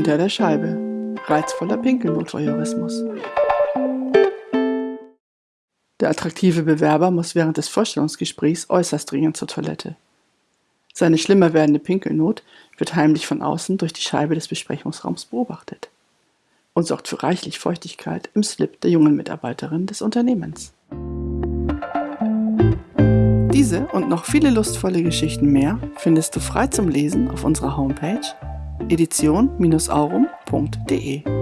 Hinter der Scheibe. Reizvoller Pinkelnotvoyeurismus. Der attraktive Bewerber muss während des Vorstellungsgesprächs äußerst dringend zur Toilette. Seine schlimmer werdende Pinkelnot wird heimlich von außen durch die Scheibe des Besprechungsraums beobachtet und sorgt für reichlich Feuchtigkeit im Slip der jungen Mitarbeiterin des Unternehmens. Diese und noch viele lustvolle Geschichten mehr findest du frei zum Lesen auf unserer Homepage edition-aurum.de.